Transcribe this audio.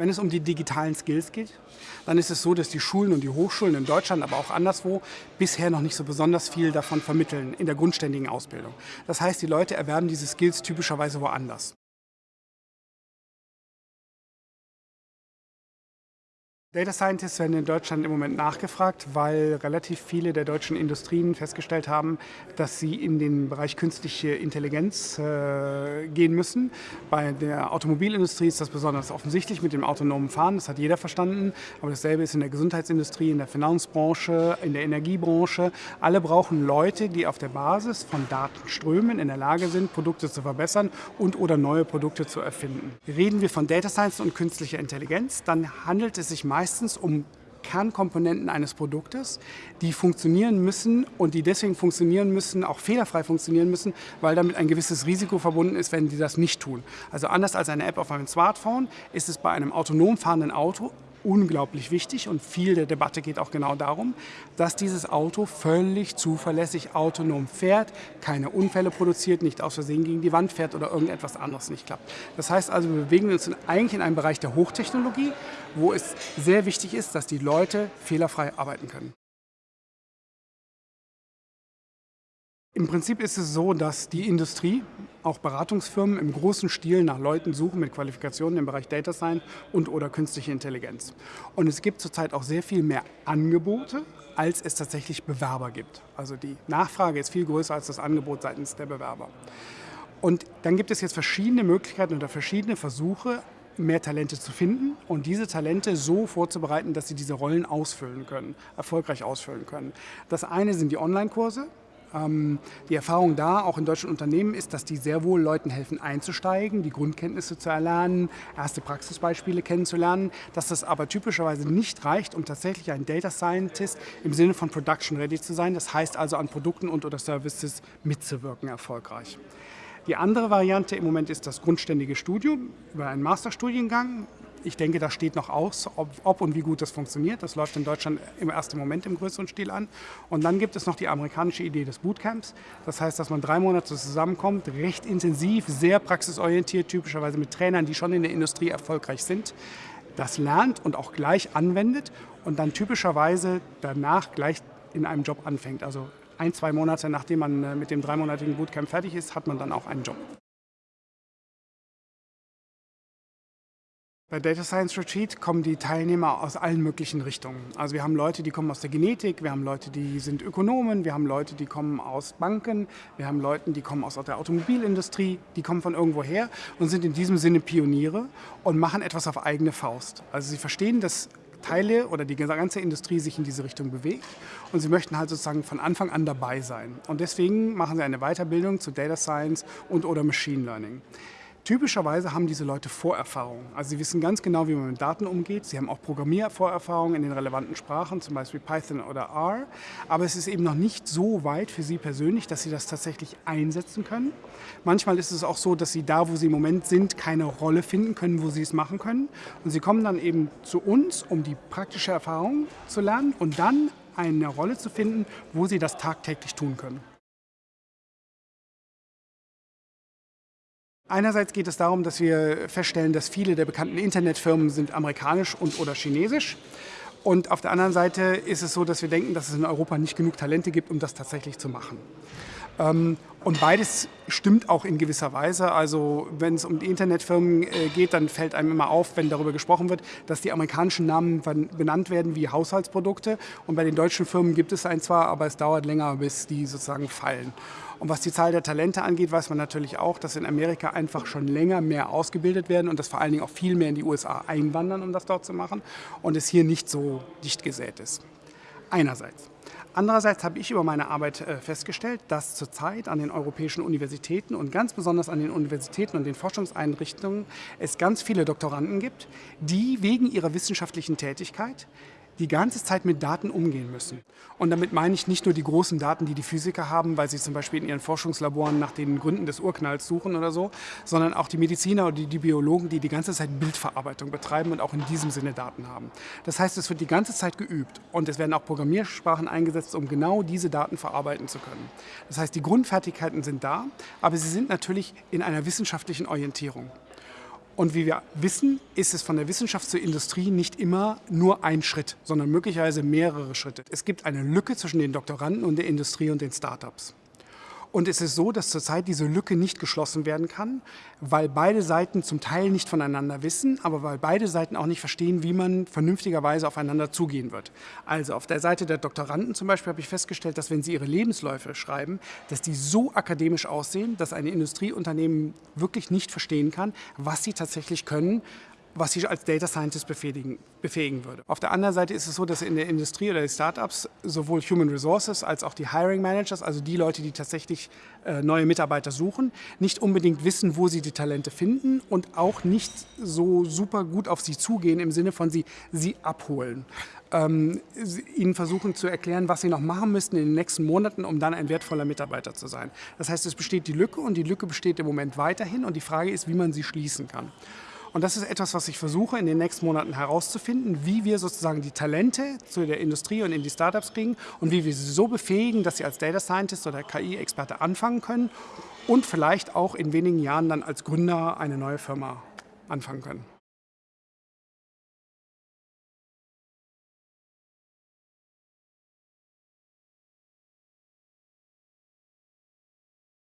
Wenn es um die digitalen Skills geht, dann ist es so, dass die Schulen und die Hochschulen in Deutschland, aber auch anderswo, bisher noch nicht so besonders viel davon vermitteln in der grundständigen Ausbildung. Das heißt, die Leute erwerben diese Skills typischerweise woanders. Data Scientists werden in Deutschland im Moment nachgefragt, weil relativ viele der deutschen Industrien festgestellt haben, dass sie in den Bereich künstliche Intelligenz äh, gehen müssen. Bei der Automobilindustrie ist das besonders offensichtlich mit dem autonomen Fahren, das hat jeder verstanden. Aber dasselbe ist in der Gesundheitsindustrie, in der Finanzbranche, in der Energiebranche. Alle brauchen Leute, die auf der Basis von Datenströmen in der Lage sind, Produkte zu verbessern und oder neue Produkte zu erfinden. Reden wir von Data Science und künstlicher Intelligenz, dann handelt es sich meistens meistens um Kernkomponenten eines Produktes, die funktionieren müssen und die deswegen funktionieren müssen, auch fehlerfrei funktionieren müssen, weil damit ein gewisses Risiko verbunden ist, wenn die das nicht tun. Also anders als eine App auf einem Smartphone ist es bei einem autonom fahrenden Auto unglaublich wichtig und viel der Debatte geht auch genau darum, dass dieses Auto völlig zuverlässig autonom fährt, keine Unfälle produziert, nicht aus Versehen gegen die Wand fährt oder irgendetwas anderes nicht klappt. Das heißt also, wir bewegen uns eigentlich in einem Bereich der Hochtechnologie, wo es sehr wichtig ist, dass die Leute fehlerfrei arbeiten können. Im Prinzip ist es so, dass die Industrie, auch Beratungsfirmen im großen Stil nach Leuten suchen mit Qualifikationen im Bereich Data Science und oder künstliche Intelligenz. Und es gibt zurzeit auch sehr viel mehr Angebote, als es tatsächlich Bewerber gibt. Also die Nachfrage ist viel größer als das Angebot seitens der Bewerber. Und dann gibt es jetzt verschiedene Möglichkeiten oder verschiedene Versuche, mehr Talente zu finden und diese Talente so vorzubereiten, dass sie diese Rollen ausfüllen können, erfolgreich ausfüllen können. Das eine sind die Online-Kurse, die Erfahrung da, auch in deutschen Unternehmen, ist, dass die sehr wohl Leuten helfen einzusteigen, die Grundkenntnisse zu erlernen, erste Praxisbeispiele kennenzulernen, dass das aber typischerweise nicht reicht, um tatsächlich ein Data Scientist im Sinne von Production Ready zu sein. Das heißt also an Produkten und oder Services mitzuwirken erfolgreich. Die andere Variante im Moment ist das grundständige Studium über einen Masterstudiengang. Ich denke, da steht noch aus, ob, ob, und wie gut das funktioniert. Das läuft in Deutschland im ersten Moment im größeren Stil an. Und dann gibt es noch die amerikanische Idee des Bootcamps. Das heißt, dass man drei Monate zusammenkommt, recht intensiv, sehr praxisorientiert, typischerweise mit Trainern, die schon in der Industrie erfolgreich sind, das lernt und auch gleich anwendet und dann typischerweise danach gleich in einem Job anfängt. Also ein, zwei Monate nachdem man äh, mit dem dreimonatigen Bootcamp fertig ist, hat man dann auch einen Job. Bei Data Science Retreat kommen die Teilnehmer aus allen möglichen Richtungen. Also wir haben Leute, die kommen aus der Genetik, wir haben Leute, die sind Ökonomen, wir haben Leute, die kommen aus Banken, wir haben Leute, die kommen aus der Automobilindustrie, die kommen von irgendwo her und sind in diesem Sinne Pioniere und machen etwas auf eigene Faust. Also sie verstehen, dass Teile oder die ganze Industrie sich in diese Richtung bewegt und sie möchten halt sozusagen von Anfang an dabei sein. Und deswegen machen sie eine Weiterbildung zu Data Science und oder Machine Learning. Typischerweise haben diese Leute Vorerfahrung. Also sie wissen ganz genau, wie man mit Daten umgeht. Sie haben auch Programmiervorerfahrung in den relevanten Sprachen, zum Beispiel Python oder R. Aber es ist eben noch nicht so weit für sie persönlich, dass sie das tatsächlich einsetzen können. Manchmal ist es auch so, dass sie da, wo sie im Moment sind, keine Rolle finden können, wo sie es machen können. Und sie kommen dann eben zu uns, um die praktische Erfahrung zu lernen und dann eine Rolle zu finden, wo sie das tagtäglich tun können. Einerseits geht es darum, dass wir feststellen, dass viele der bekannten Internetfirmen sind amerikanisch und oder chinesisch. Und auf der anderen Seite ist es so, dass wir denken, dass es in Europa nicht genug Talente gibt, um das tatsächlich zu machen. Ähm, und beides stimmt auch in gewisser Weise. Also wenn es um die Internetfirmen äh, geht, dann fällt einem immer auf, wenn darüber gesprochen wird, dass die amerikanischen Namen benannt werden wie Haushaltsprodukte. Und bei den deutschen Firmen gibt es ein zwar, aber es dauert länger, bis die sozusagen fallen. Und was die Zahl der Talente angeht, weiß man natürlich auch, dass in Amerika einfach schon länger mehr ausgebildet werden und dass vor allen Dingen auch viel mehr in die USA einwandern, um das dort zu machen und es hier nicht so dicht gesät ist. Einerseits. Andererseits habe ich über meine Arbeit äh, festgestellt, dass zurzeit an den europäischen Universitäten und ganz besonders an den Universitäten und den Forschungseinrichtungen es ganz viele Doktoranden gibt, die wegen ihrer wissenschaftlichen Tätigkeit die ganze Zeit mit Daten umgehen müssen. Und damit meine ich nicht nur die großen Daten, die die Physiker haben, weil sie zum Beispiel in ihren Forschungslaboren nach den Gründen des Urknalls suchen oder so, sondern auch die Mediziner oder die Biologen, die die ganze Zeit Bildverarbeitung betreiben und auch in diesem Sinne Daten haben. Das heißt, es wird die ganze Zeit geübt und es werden auch Programmiersprachen eingesetzt, um genau diese Daten verarbeiten zu können. Das heißt, die Grundfertigkeiten sind da, aber sie sind natürlich in einer wissenschaftlichen Orientierung. Und wie wir wissen, ist es von der Wissenschaft zur Industrie nicht immer nur ein Schritt, sondern möglicherweise mehrere Schritte. Es gibt eine Lücke zwischen den Doktoranden und der Industrie und den Startups. Und es ist so, dass zurzeit diese Lücke nicht geschlossen werden kann, weil beide Seiten zum Teil nicht voneinander wissen, aber weil beide Seiten auch nicht verstehen, wie man vernünftigerweise aufeinander zugehen wird. Also auf der Seite der Doktoranden zum Beispiel habe ich festgestellt, dass wenn sie ihre Lebensläufe schreiben, dass die so akademisch aussehen, dass ein Industrieunternehmen wirklich nicht verstehen kann, was sie tatsächlich können, was sie als Data Scientist befähigen, befähigen würde. Auf der anderen Seite ist es so, dass in der Industrie oder die Startups sowohl Human Resources als auch die Hiring Managers, also die Leute, die tatsächlich äh, neue Mitarbeiter suchen, nicht unbedingt wissen, wo sie die Talente finden und auch nicht so super gut auf sie zugehen im Sinne von sie, sie abholen. Ähm, ihnen versuchen zu erklären, was sie noch machen müssten in den nächsten Monaten, um dann ein wertvoller Mitarbeiter zu sein. Das heißt, es besteht die Lücke und die Lücke besteht im Moment weiterhin und die Frage ist, wie man sie schließen kann. Und das ist etwas, was ich versuche in den nächsten Monaten herauszufinden, wie wir sozusagen die Talente zu der Industrie und in die Startups kriegen und wie wir sie so befähigen, dass sie als Data Scientist oder KI-Experte anfangen können und vielleicht auch in wenigen Jahren dann als Gründer eine neue Firma anfangen können.